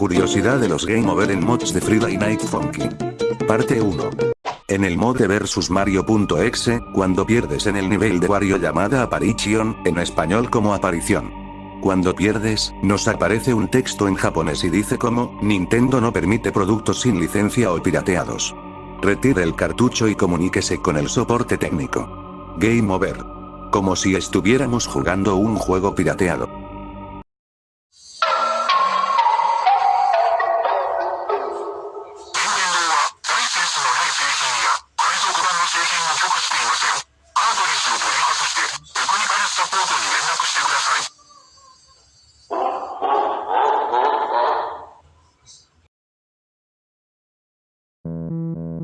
Curiosidad de los Game Over en mods de Friday Night Funky. Parte 1. En el mod de versus Mario.exe, cuando pierdes en el nivel de Wario llamada Apparition, en español como aparición. Cuando pierdes, nos aparece un texto en japonés y dice como, Nintendo no permite productos sin licencia o pirateados. Retire el cartucho y comuníquese con el soporte técnico. Game over. Como si estuviéramos jugando un juego pirateado. Música